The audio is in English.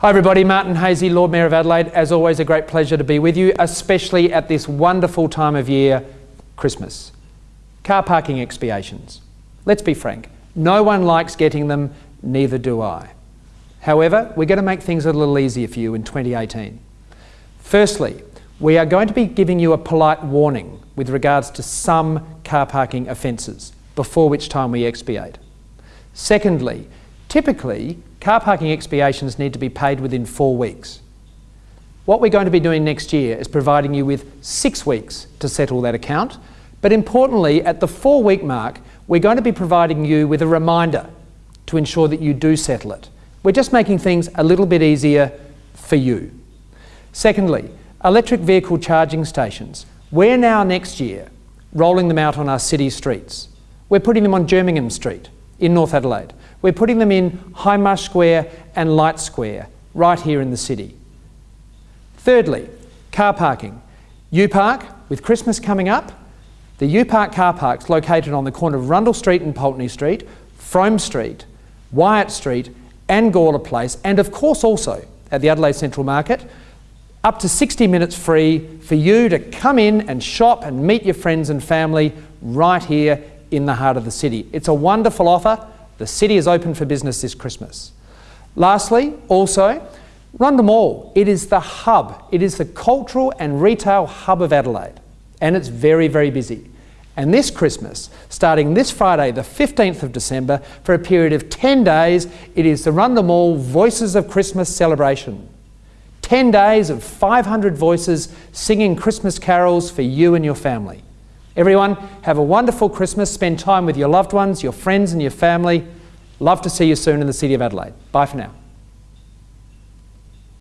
Hi everybody, Martin Haese, Lord Mayor of Adelaide. As always, a great pleasure to be with you, especially at this wonderful time of year, Christmas. Car parking expiations. Let's be frank, no one likes getting them, neither do I. However, we're going to make things a little easier for you in 2018. Firstly, we are going to be giving you a polite warning with regards to some car parking offences, before which time we expiate. Secondly, typically car parking expiations need to be paid within four weeks. What we're going to be doing next year is providing you with six weeks to settle that account, but importantly, at the four week mark, we're going to be providing you with a reminder to ensure that you do settle it. We're just making things a little bit easier for you. Secondly, electric vehicle charging stations. We're now next year rolling them out on our city streets. We're putting them on Jerningham Street in North Adelaide. We're putting them in Hindmarsh Square and Light Square, right here in the city. Thirdly, car parking. U-Park, with Christmas coming up, the U-Park car parks located on the corner of Rundle Street and Pulteney Street, Frome Street, Wyatt Street and Gawler Place, and of course also at the Adelaide Central Market, up to 60 minutes free for you to come in and shop and meet your friends and family right here in the heart of the city. It's a wonderful offer the city is open for business this Christmas. Lastly, also, Rundle Mall. It is the hub. It is the cultural and retail hub of Adelaide. And it's very, very busy. And this Christmas, starting this Friday, the 15th of December, for a period of 10 days, it is the Rundle Mall Voices of Christmas celebration. 10 days of 500 voices singing Christmas carols for you and your family. Everyone, have a wonderful Christmas. Spend time with your loved ones, your friends, and your family. Love to see you soon in the City of Adelaide. Bye for now.